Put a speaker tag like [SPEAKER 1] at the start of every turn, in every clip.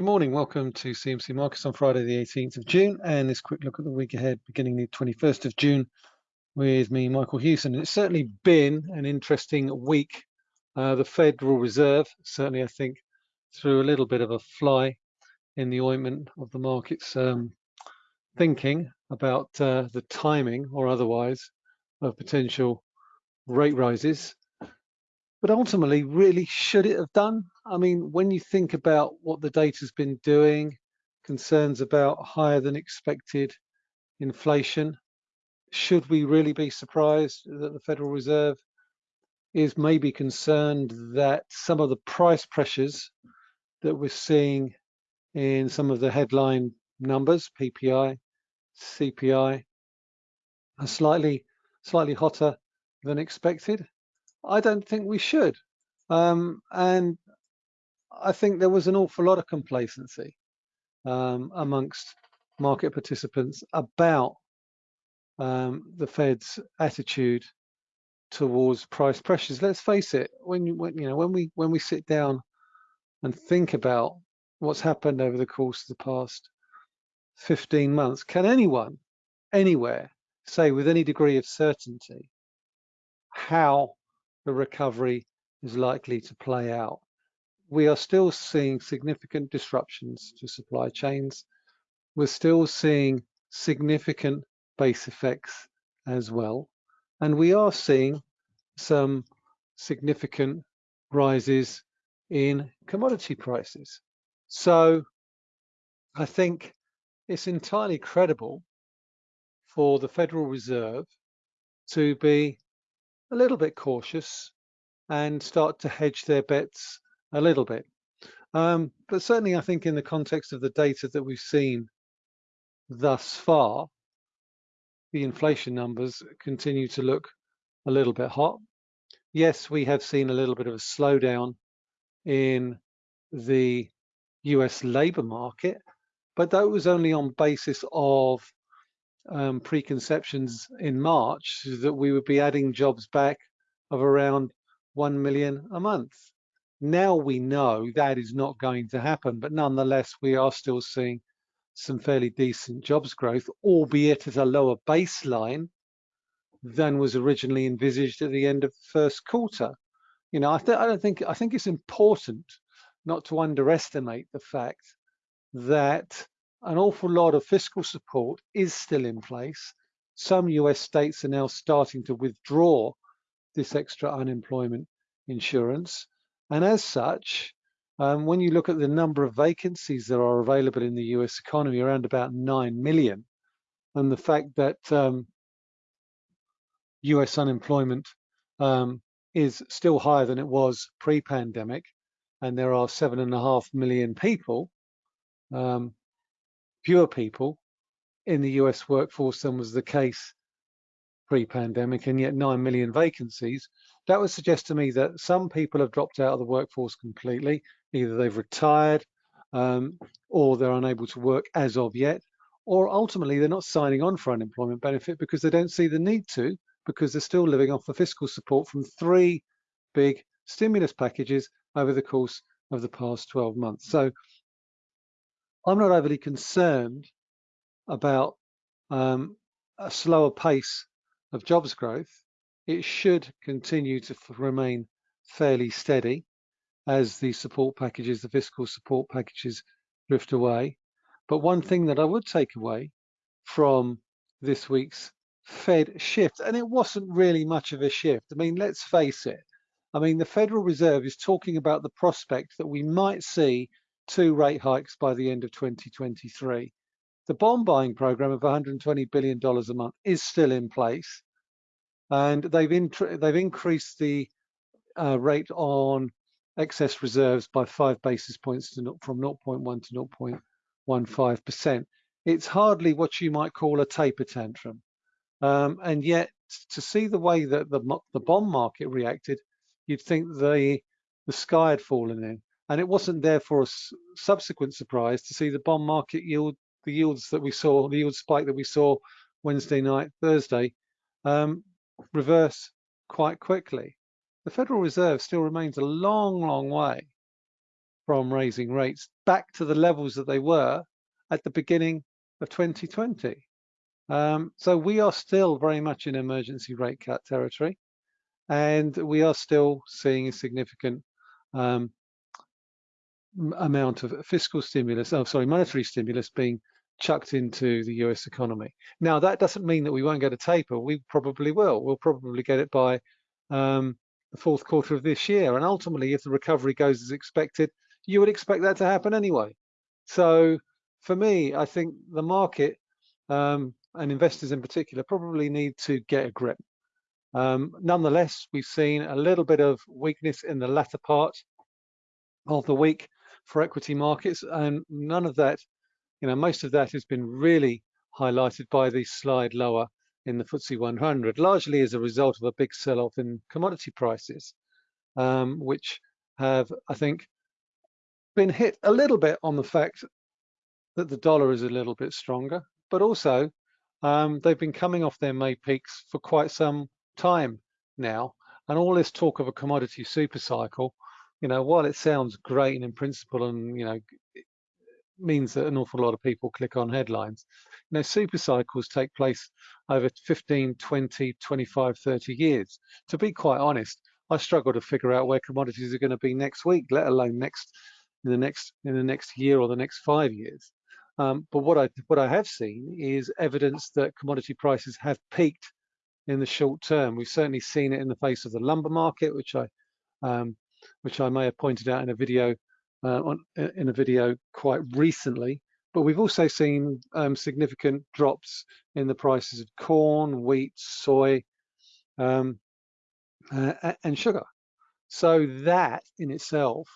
[SPEAKER 1] Good morning. Welcome to CMC Markets on Friday, the 18th of June, and this quick look at the week ahead, beginning the 21st of June, with me, Michael Hewson. It's certainly been an interesting week. Uh, the Federal Reserve, certainly, I think, threw a little bit of a fly in the ointment of the market's um, thinking about uh, the timing or otherwise of potential rate rises but ultimately, really, should it have done? I mean, when you think about what the data's been doing, concerns about higher than expected inflation, should we really be surprised that the Federal Reserve is maybe concerned that some of the price pressures that we're seeing in some of the headline numbers, PPI, CPI, are slightly slightly hotter than expected? I don't think we should. Um, and I think there was an awful lot of complacency um, amongst market participants about um, the Fed's attitude towards price pressures. Let's face it, when you, when, you know when we when we sit down and think about what's happened over the course of the past 15 months, can anyone anywhere say with any degree of certainty how the recovery is likely to play out. We are still seeing significant disruptions to supply chains. We're still seeing significant base effects as well. And we are seeing some significant rises in commodity prices. So I think it's entirely credible for the Federal Reserve to be a little bit cautious and start to hedge their bets a little bit. Um, but certainly, I think in the context of the data that we've seen thus far, the inflation numbers continue to look a little bit hot. Yes, we have seen a little bit of a slowdown in the US labor market, but that was only on basis of um, preconceptions in March that we would be adding jobs back of around 1 million a month. Now we know that is not going to happen, but nonetheless, we are still seeing some fairly decent jobs growth, albeit at a lower baseline than was originally envisaged at the end of the first quarter. You know, I, I don't think I think it's important not to underestimate the fact that an awful lot of fiscal support is still in place. Some US states are now starting to withdraw this extra unemployment insurance. And as such, um, when you look at the number of vacancies that are available in the US economy, around about 9 million, and the fact that um, US unemployment um, is still higher than it was pre-pandemic, and there are seven and a half million people um, fewer people in the US workforce than was the case pre-pandemic and yet 9 million vacancies, that would suggest to me that some people have dropped out of the workforce completely. Either they've retired um, or they're unable to work as of yet, or ultimately they're not signing on for unemployment benefit because they don't see the need to because they're still living off the fiscal support from three big stimulus packages over the course of the past 12 months. So I'm not overly concerned about um, a slower pace of jobs growth. It should continue to remain fairly steady as the support packages, the fiscal support packages drift away. But one thing that I would take away from this week's Fed shift, and it wasn't really much of a shift. I mean, let's face it. I mean, the Federal Reserve is talking about the prospect that we might see two rate hikes by the end of 2023. The bond buying program of $120 billion a month is still in place. And they've, they've increased the uh, rate on excess reserves by five basis points to from 0.1 to 0.15%. It's hardly what you might call a taper tantrum. Um, and yet, to see the way that the, the bond market reacted, you'd think the, the sky had fallen in. And it wasn't therefore a subsequent surprise to see the bond market yield, the yields that we saw, the yield spike that we saw Wednesday night, Thursday, um, reverse quite quickly. The Federal Reserve still remains a long, long way from raising rates back to the levels that they were at the beginning of 2020. Um, so we are still very much in emergency rate cut territory, and we are still seeing a significant um, amount of fiscal stimulus, oh sorry, monetary stimulus being chucked into the US economy. Now that doesn't mean that we won't get a taper. We probably will. We'll probably get it by um, the fourth quarter of this year. And ultimately, if the recovery goes as expected, you would expect that to happen anyway. So for me, I think the market um, and investors in particular probably need to get a grip. Um, nonetheless, we've seen a little bit of weakness in the latter part of the week for equity markets, and none of that, you know, most of that has been really highlighted by the slide lower in the FTSE 100, largely as a result of a big sell-off in commodity prices, um, which have, I think, been hit a little bit on the fact that the dollar is a little bit stronger, but also um, they've been coming off their May peaks for quite some time now. And all this talk of a commodity super cycle, you know, while it sounds great in principle and, you know, means that an awful lot of people click on headlines, you know, super cycles take place over 15, 20, 25, 30 years. To be quite honest, I struggle to figure out where commodities are going to be next week, let alone next in the next in the next year or the next five years. Um, but what I what I have seen is evidence that commodity prices have peaked in the short term. We've certainly seen it in the face of the lumber market, which I um, which I may have pointed out in a video uh, on in a video quite recently. But we've also seen um, significant drops in the prices of corn, wheat, soy, um, uh, and sugar. So that in itself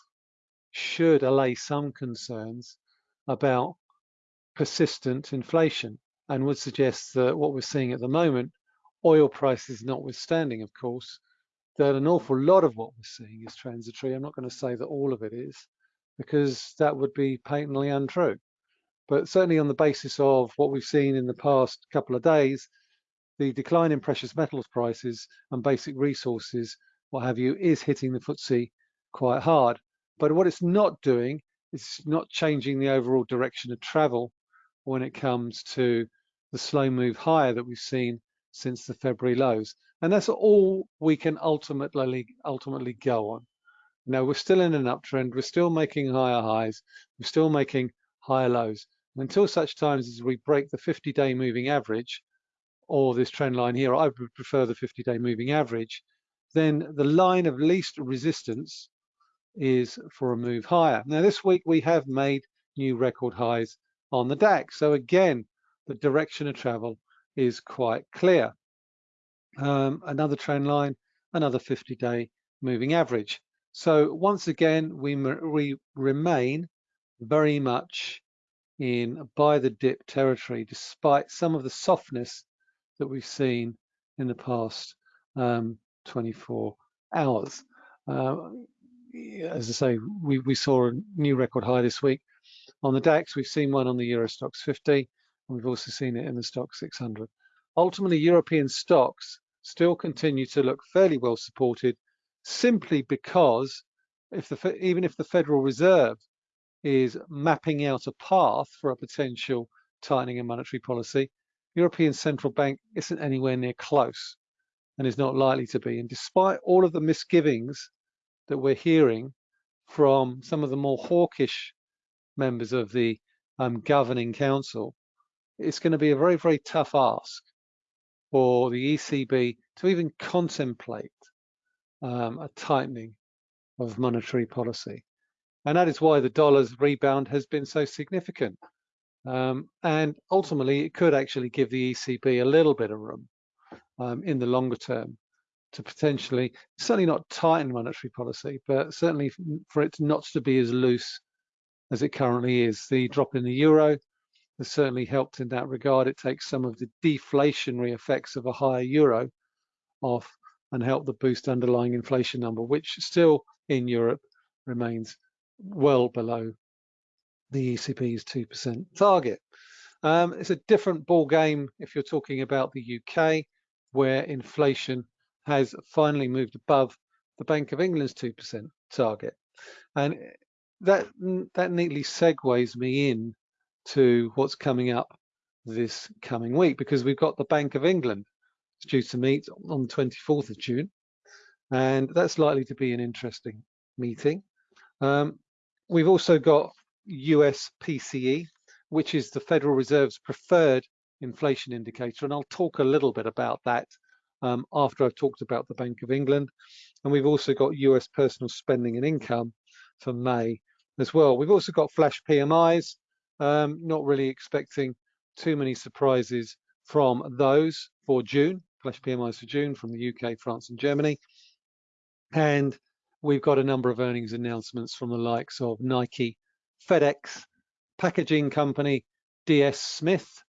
[SPEAKER 1] should allay some concerns about persistent inflation and would suggest that what we're seeing at the moment, oil prices notwithstanding, of course, that an awful lot of what we're seeing is transitory. I'm not going to say that all of it is, because that would be patently untrue. But certainly on the basis of what we've seen in the past couple of days, the decline in precious metals prices and basic resources, what have you, is hitting the FTSE quite hard. But what it's not doing is not changing the overall direction of travel when it comes to the slow move higher that we've seen since the February lows. And that's all we can ultimately ultimately go on. Now we're still in an uptrend, we're still making higher highs, we're still making higher lows until such times as we break the 50-day moving average or this trend line here, I would prefer the 50-day moving average, then the line of least resistance is for a move higher. Now this week we have made new record highs on the DAX. So again, the direction of travel is quite clear. Um, another trend line, another 50-day moving average. So once again, we, we remain very much in buy the dip territory, despite some of the softness that we've seen in the past um, 24 hours. Uh, as I say, we, we saw a new record high this week. On the DAX, we've seen one on the Euro Stoxx 50, and we've also seen it in the Stoxx 600. Ultimately, European stocks still continue to look fairly well supported simply because if the, even if the Federal Reserve is mapping out a path for a potential tightening in monetary policy, European Central Bank isn't anywhere near close and is not likely to be. And despite all of the misgivings that we're hearing from some of the more hawkish members of the um, governing council, it's going to be a very, very tough ask for the ECB to even contemplate um, a tightening of monetary policy. And that is why the dollar's rebound has been so significant. Um, and ultimately, it could actually give the ECB a little bit of room um, in the longer term to potentially, certainly not tighten monetary policy, but certainly for it not to be as loose as it currently is. The drop in the euro has certainly helped in that regard. It takes some of the deflationary effects of a higher euro off and help the boost underlying inflation number, which still in Europe remains well below the ECB's 2% target. Um, it's a different ball game if you're talking about the UK, where inflation has finally moved above the Bank of England's 2% target. And that that neatly segues me in to what's coming up this coming week because we've got the Bank of England due to meet on the 24th of June and that's likely to be an interesting meeting. Um, we've also got US PCE which is the Federal Reserve's preferred inflation indicator and I'll talk a little bit about that um, after I've talked about the Bank of England and we've also got US personal spending and income for May as well. We've also got flash PMIs, um, not really expecting too many surprises from those for June, flash PMIs for June from the UK, France and Germany. And we've got a number of earnings announcements from the likes of Nike, FedEx, packaging company DS Smith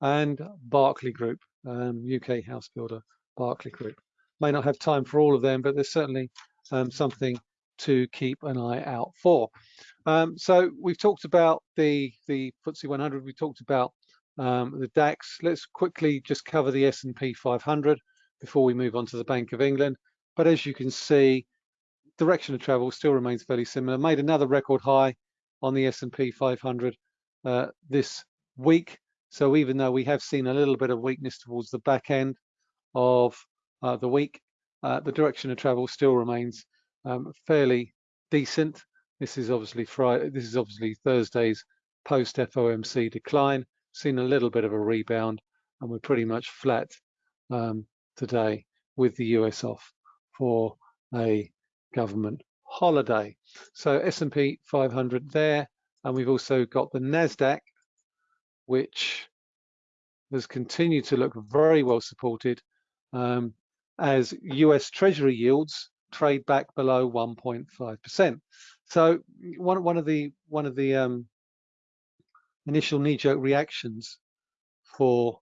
[SPEAKER 1] and Barclay Group, um, UK house builder Berkeley Group. May not have time for all of them, but there's certainly um, something to keep an eye out for. Um, so we've talked about the the FTSE 100. We talked about um, the DAX. Let's quickly just cover the S&P 500 before we move on to the Bank of England. But as you can see, direction of travel still remains fairly similar. Made another record high on the S&P 500 uh, this week. So even though we have seen a little bit of weakness towards the back end of uh, the week, uh, the direction of travel still remains um, fairly decent. This is obviously Friday. This is obviously Thursday's post FOMC decline. Seen a little bit of a rebound, and we're pretty much flat um, today with the US off for a government holiday. So S&P 500 there, and we've also got the Nasdaq, which has continued to look very well supported um, as US Treasury yields trade back below 1.5%. So one one of the one of the um, initial knee-jerk reactions for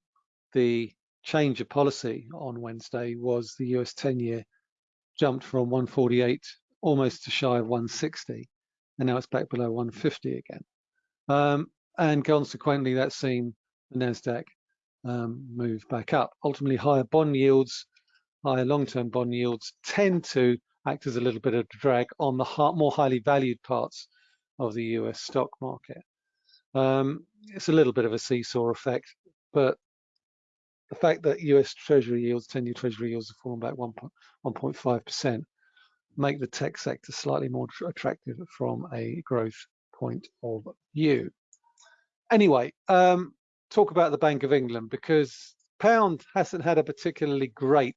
[SPEAKER 1] the change of policy on Wednesday was the US 10-year jumped from 148 almost to shy of 160, and now it's back below 150 again. Um, and consequently, that's seen the Nasdaq um, move back up. Ultimately, higher bond yields higher long-term bond yields tend to act as a little bit of drag on the more highly valued parts of the US stock market. Um, it's a little bit of a seesaw effect, but the fact that US Treasury yields, 10-year Treasury yields have fallen back 1.5% make the tech sector slightly more attractive from a growth point of view. Anyway, um, talk about the Bank of England because pound hasn't had a particularly great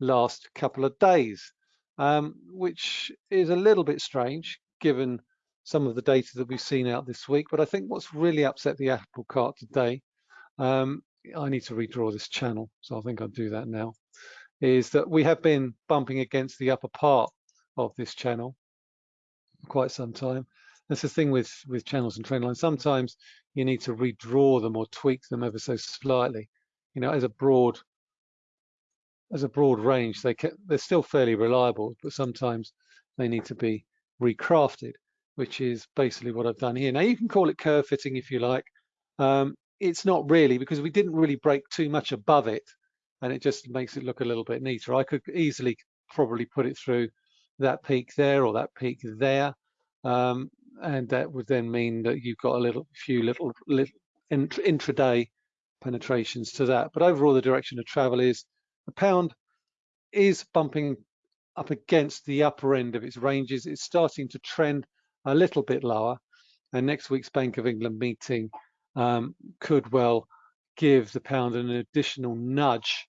[SPEAKER 1] last couple of days, um, which is a little bit strange given some of the data that we've seen out this week. But I think what's really upset the apple cart today, um, I need to redraw this channel, so I think I'll do that now, is that we have been bumping against the upper part of this channel quite some time. That's the thing with, with channels and trend lines. Sometimes you need to redraw them or tweak them ever so slightly. You know, as a broad as a broad range, they can, they're still fairly reliable, but sometimes they need to be recrafted, which is basically what I've done here. Now you can call it curve fitting if you like. Um, it's not really because we didn't really break too much above it and it just makes it look a little bit neater. I could easily probably put it through that peak there or that peak there. Um, and that would then mean that you've got a little few little, little intraday penetrations to that. But overall, the direction of travel is the pound is bumping up against the upper end of its ranges. It's starting to trend a little bit lower. And next week's Bank of England meeting um, could well give the pound an additional nudge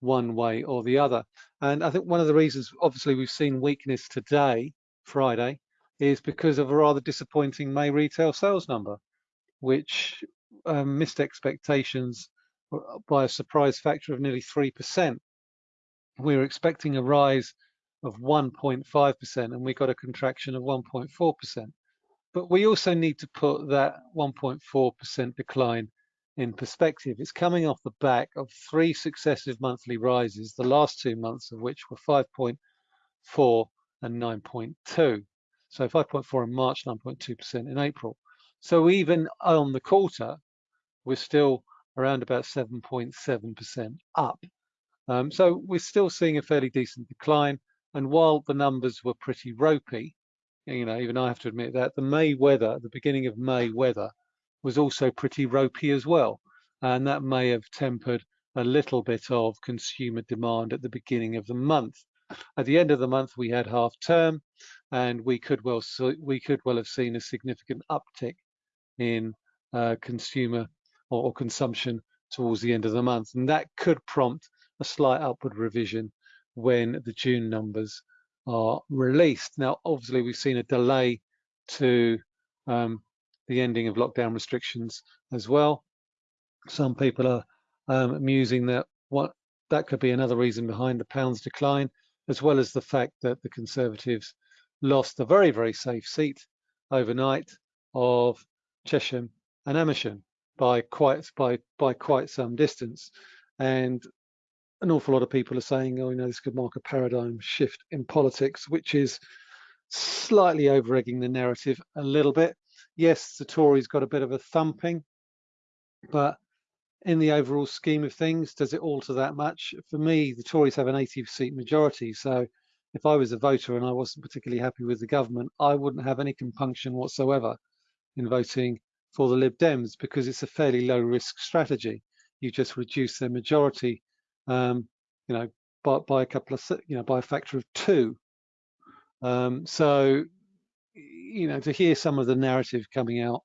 [SPEAKER 1] one way or the other. And I think one of the reasons, obviously, we've seen weakness today, Friday, is because of a rather disappointing May retail sales number, which um, missed expectations by a surprise factor of nearly 3%. We were expecting a rise of 1.5% and we got a contraction of 1.4%. But we also need to put that 1.4% decline in perspective. It's coming off the back of three successive monthly rises, the last two months of which were 5.4 and 9.2. So 5.4 in March, 9.2% in April. So even on the quarter, we're still around about 7.7% up. Um, so we're still seeing a fairly decent decline. And while the numbers were pretty ropey you know, even I have to admit that the May weather, the beginning of May weather, was also pretty ropey as well. And that may have tempered a little bit of consumer demand at the beginning of the month. At the end of the month, we had half term, and we could well we could well have seen a significant uptick in uh, consumer or, or consumption towards the end of the month, and that could prompt a slight upward revision when the June numbers are released. Now, obviously, we've seen a delay to um, the ending of lockdown restrictions as well. Some people are um, musing that what that could be another reason behind the pound's decline, as well as the fact that the Conservatives lost a very, very safe seat overnight of Chesham and Amersham by quite by by quite some distance. And an awful lot of people are saying, oh, you know, this could mark a paradigm shift in politics, which is slightly over egging the narrative a little bit. Yes, the Tories got a bit of a thumping, but in the overall scheme of things, does it alter that much? For me, the Tories have an 80 seat majority. So if I was a voter and I wasn't particularly happy with the government, I wouldn't have any compunction whatsoever in voting for the Lib Dems because it's a fairly low risk strategy. You just reduce their majority um, you know, by, by a couple of, you know, by a factor of two. Um, so, you know, to hear some of the narrative coming out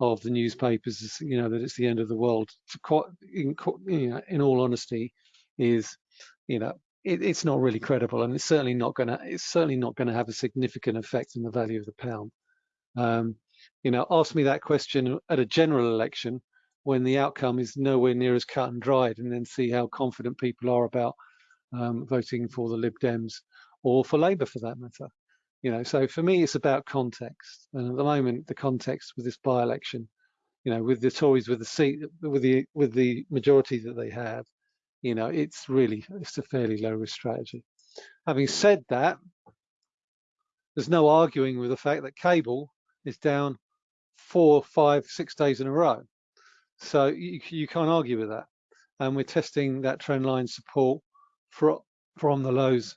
[SPEAKER 1] of the newspapers, you know, that it's the end of the world, quite, in, you know, in all honesty, is, you know, it, it's not really credible, and it's certainly not going to, it's certainly not going to have a significant effect on the value of the pound. Um, you know, ask me that question at a general election, when the outcome is nowhere near as cut and dried and then see how confident people are about um, voting for the Lib Dems or for Labour for that matter. You know, so for me, it's about context. And at the moment, the context with this by-election, you know, with the Tories with the seat, with the with the majority that they have, you know, it's really it's a fairly low risk strategy. Having said that, there's no arguing with the fact that cable is down four, five, six days in a row. So you, you can't argue with that. And we're testing that trend line support for, from the lows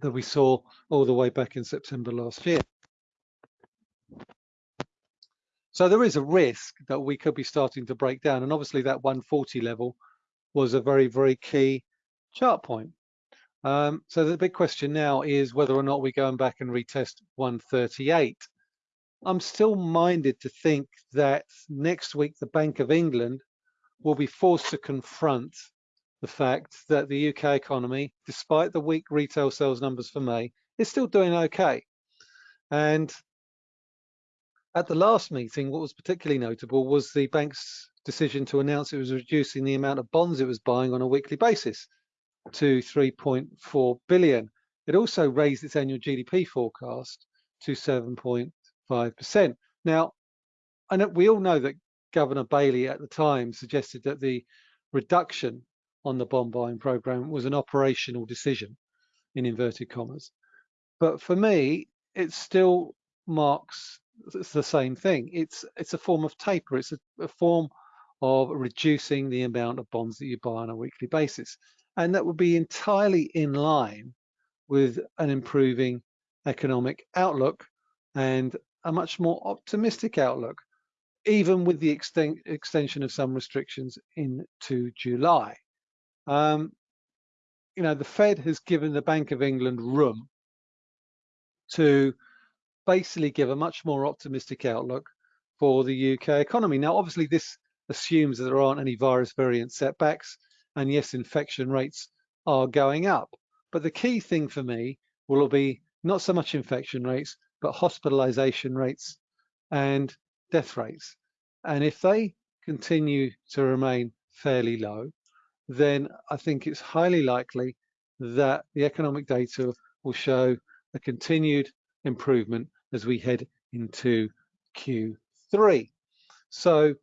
[SPEAKER 1] that we saw all the way back in September last year. So there is a risk that we could be starting to break down. And obviously that 140 level was a very, very key chart point. Um, so the big question now is whether or not we're going back and retest 138. I'm still minded to think that next week the Bank of England will be forced to confront the fact that the UK economy, despite the weak retail sales numbers for May, is still doing okay. And at the last meeting, what was particularly notable was the bank's decision to announce it was reducing the amount of bonds it was buying on a weekly basis to 3.4 billion. It also raised its annual GDP forecast to 7. 5%. Now, know we all know that Governor Bailey at the time suggested that the reduction on the bond buying program was an operational decision in inverted commas. But for me, it still marks the same thing. It's it's a form of taper. It's a, a form of reducing the amount of bonds that you buy on a weekly basis. And that would be entirely in line with an improving economic outlook and a much more optimistic outlook, even with the extent, extension of some restrictions into July. Um, you know, the Fed has given the Bank of England room to basically give a much more optimistic outlook for the UK economy. Now, obviously, this assumes that there aren't any virus variant setbacks, and yes, infection rates are going up. But the key thing for me will be not so much infection rates, but hospitalization rates and death rates. And if they continue to remain fairly low, then I think it's highly likely that the economic data will show a continued improvement as we head into Q3. So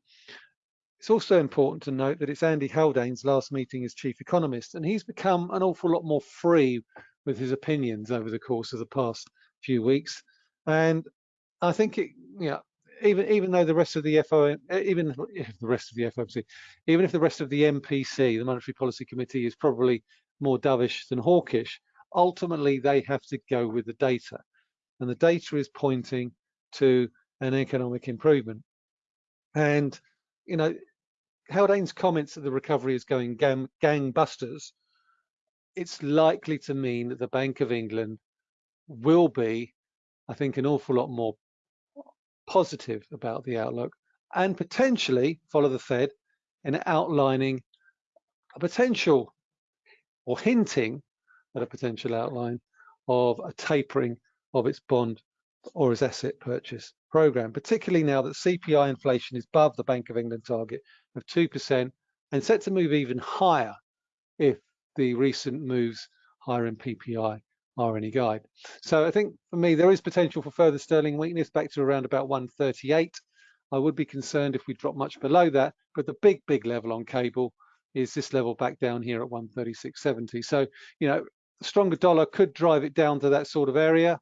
[SPEAKER 1] it's also important to note that it's Andy Haldane's last meeting as chief economist, and he's become an awful lot more free with his opinions over the course of the past few weeks. And I think it, you know, even even though the rest of the FO, even if the rest of the FOMC, even if the rest of the MPC, the Monetary Policy Committee, is probably more dovish than hawkish, ultimately they have to go with the data. and the data is pointing to an economic improvement. And, you know, Haldane's comments that the recovery is going gang, gangbusters, it's likely to mean that the Bank of England will be, I think, an awful lot more positive about the outlook and potentially follow the Fed in outlining a potential or hinting at a potential outline of a tapering of its bond or its asset purchase program, particularly now that CPI inflation is above the Bank of England target of 2% and set to move even higher if the recent moves higher in PPI any guide. So I think for me, there is potential for further sterling weakness back to around about 138. I would be concerned if we drop much below that, but the big, big level on cable is this level back down here at 136.70. So, you know, stronger dollar could drive it down to that sort of area,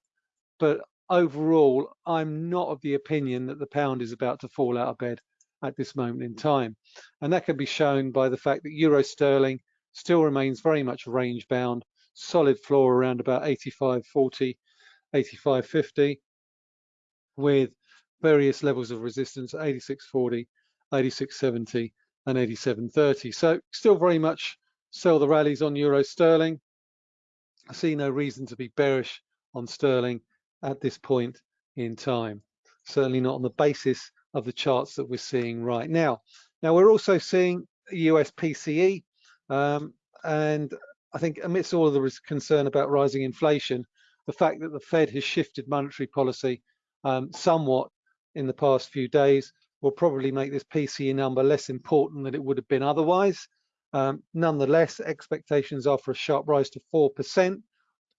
[SPEAKER 1] but overall, I'm not of the opinion that the pound is about to fall out of bed at this moment in time. And that can be shown by the fact that euro sterling still remains very much range bound, solid floor around about 85.40, 85.50 with various levels of resistance 86.40, 86.70 and 87.30. So still very much sell the rallies on euro sterling. I see no reason to be bearish on sterling at this point in time. Certainly not on the basis of the charts that we're seeing right now. Now we're also seeing US PCE um, and I think amidst all of the concern about rising inflation, the fact that the Fed has shifted monetary policy um, somewhat in the past few days will probably make this PCE number less important than it would have been otherwise. Um, nonetheless, expectations are for a sharp rise to 4%,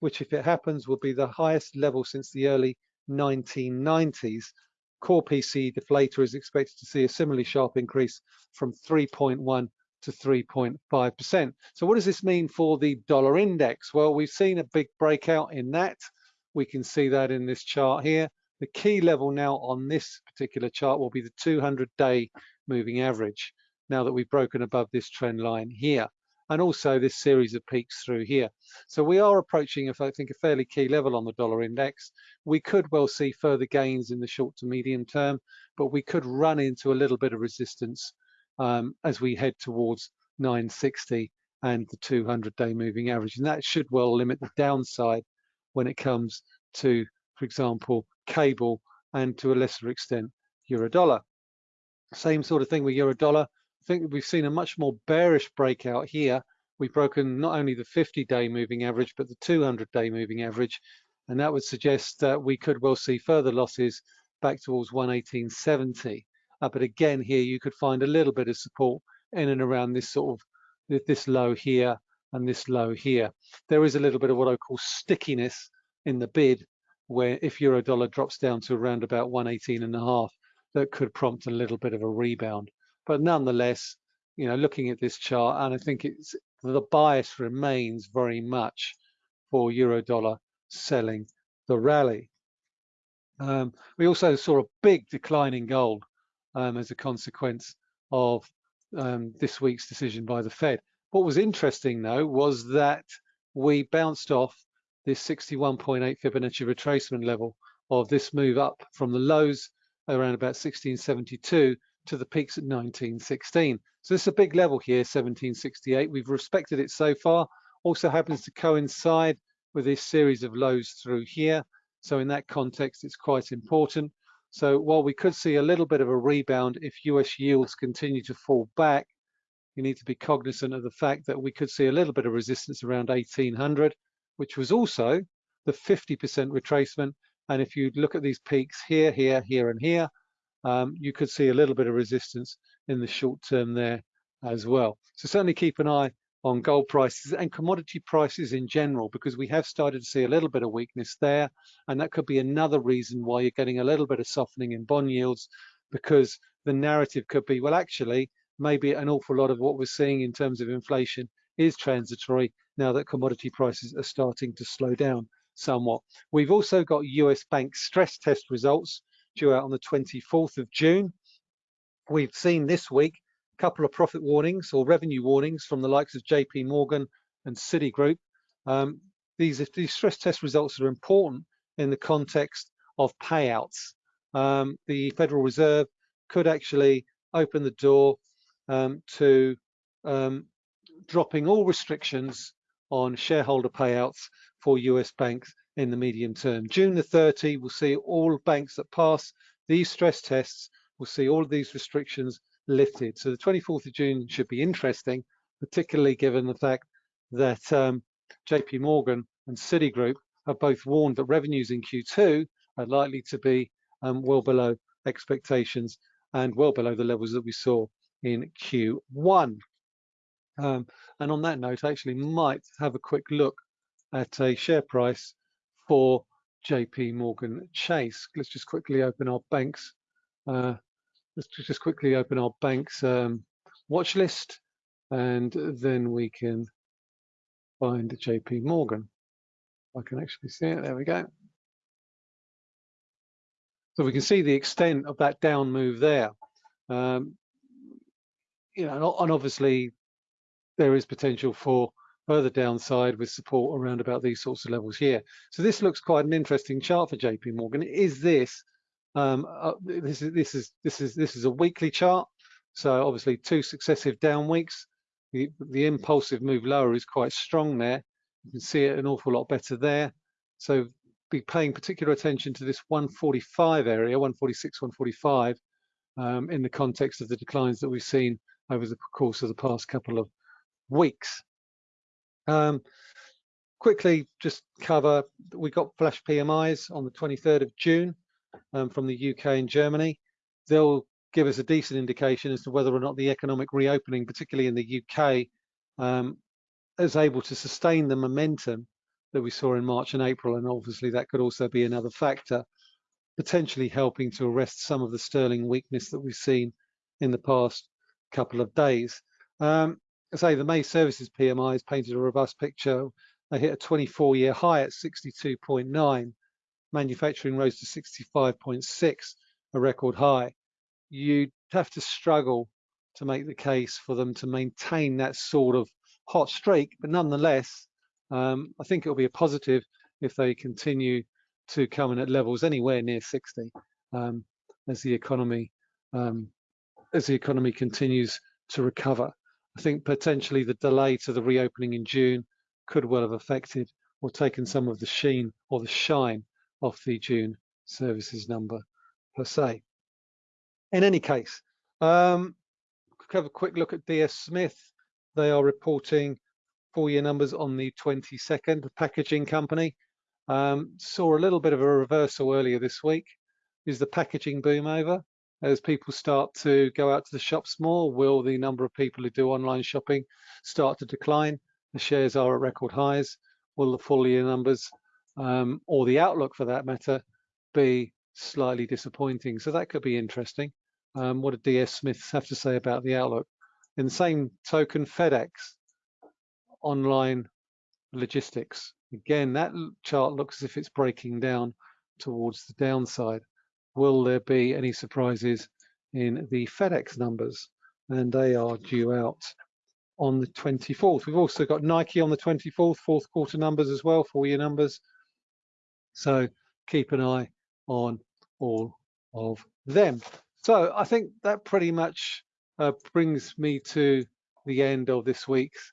[SPEAKER 1] which if it happens will be the highest level since the early 1990s. Core PCE deflator is expected to see a similarly sharp increase from 3.1 to 3.5%. So what does this mean for the dollar index? Well, we've seen a big breakout in that. We can see that in this chart here. The key level now on this particular chart will be the 200-day moving average, now that we've broken above this trend line here, and also this series of peaks through here. So we are approaching, if I think, a fairly key level on the dollar index. We could well see further gains in the short to medium term, but we could run into a little bit of resistance um, as we head towards 960 and the 200-day moving average. And that should well limit the downside when it comes to, for example, cable and to a lesser extent euro dollar. Same sort of thing with euro dollar. I think we've seen a much more bearish breakout here. We've broken not only the 50-day moving average, but the 200-day moving average. And that would suggest that we could well see further losses back towards 118.70. Uh, but again, here you could find a little bit of support in and around this sort of this low here and this low here. There is a little bit of what I call stickiness in the bid where if euro dollar drops down to around about 118 and a half, that could prompt a little bit of a rebound. But nonetheless, you know, looking at this chart, and I think it's the bias remains very much for euro dollar selling the rally. Um, we also saw a big decline in gold um, as a consequence of um, this week's decision by the Fed. What was interesting though was that we bounced off this 61.8 Fibonacci retracement level of this move up from the lows around about 1672 to the peaks at 1916. So this is a big level here, 1768. We've respected it so far. Also happens to coincide with this series of lows through here. So in that context, it's quite important. So while we could see a little bit of a rebound if US yields continue to fall back, you need to be cognizant of the fact that we could see a little bit of resistance around 1800 which was also the 50% retracement. And if you look at these peaks here, here, here, and here, um, you could see a little bit of resistance in the short term there as well. So certainly keep an eye on gold prices and commodity prices in general, because we have started to see a little bit of weakness there. And that could be another reason why you're getting a little bit of softening in bond yields, because the narrative could be, well, actually, maybe an awful lot of what we're seeing in terms of inflation is transitory now that commodity prices are starting to slow down somewhat. We've also got US bank stress test results due out on the 24th of June. We've seen this week couple of profit warnings or revenue warnings from the likes of JP Morgan and Citigroup. Um, these, these stress test results are important in the context of payouts. Um, the Federal Reserve could actually open the door um, to um, dropping all restrictions on shareholder payouts for US banks in the medium term. June the 30 will see all banks that pass these stress tests will see all of these restrictions lifted. So the 24th of June should be interesting, particularly given the fact that um, JP Morgan and Citigroup have both warned that revenues in Q2 are likely to be um, well below expectations and well below the levels that we saw in Q1. Um, and on that note, I actually might have a quick look at a share price for JP Morgan Chase. Let's just quickly open our banks. Uh, let's just quickly open our banks um, watch list and then we can find JP Morgan. I can actually see it. There we go. So we can see the extent of that down move there. Um, you know, and obviously there is potential for further downside with support around about these sorts of levels here. So this looks quite an interesting chart for JP Morgan. Is this um, uh, this is this is this is this is a weekly chart. So obviously two successive down weeks. The, the impulsive move lower is quite strong there. You can see it an awful lot better there. So be paying particular attention to this 145 area, 146, 145, um, in the context of the declines that we've seen over the course of the past couple of weeks. Um, quickly, just cover, we got flash PMIs on the 23rd of June um, from the UK and Germany. They'll give us a decent indication as to whether or not the economic reopening, particularly in the UK, um, is able to sustain the momentum that we saw in March and April. And obviously that could also be another factor, potentially helping to arrest some of the sterling weakness that we've seen in the past couple of days. Um, I say the May services PMI has painted a robust picture. They hit a 24-year high at 62.9. Manufacturing rose to 65.6, a record high. You'd have to struggle to make the case for them to maintain that sort of hot streak, but nonetheless, um, I think it'll be a positive if they continue to come in at levels anywhere near 60 um, as the economy um, as the economy continues to recover. I think potentially the delay to the reopening in June could well have affected or taken some of the sheen or the shine off the June services number per se. In any case, um, have a quick look at DS Smith. They are reporting full year numbers on the 22nd. The packaging company um, saw a little bit of a reversal earlier this week. Is the packaging boom over? as people start to go out to the shops more, will the number of people who do online shopping start to decline? The shares are at record highs. Will the full year numbers um, or the outlook for that matter be slightly disappointing? So that could be interesting. Um, what did DS Smith have to say about the outlook? In the same token, FedEx, online logistics. Again, that chart looks as if it's breaking down towards the downside will there be any surprises in the FedEx numbers? And they are due out on the 24th. We've also got Nike on the 24th, fourth quarter numbers as well, four year numbers. So keep an eye on all of them. So I think that pretty much uh, brings me to the end of this week's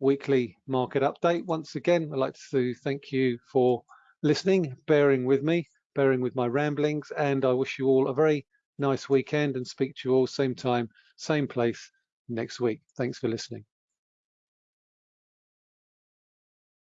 [SPEAKER 1] weekly market update. Once again, I'd like to thank you for listening, bearing with me bearing with my ramblings, and I wish you all a very nice weekend and speak to you all same time, same place next week. Thanks for listening.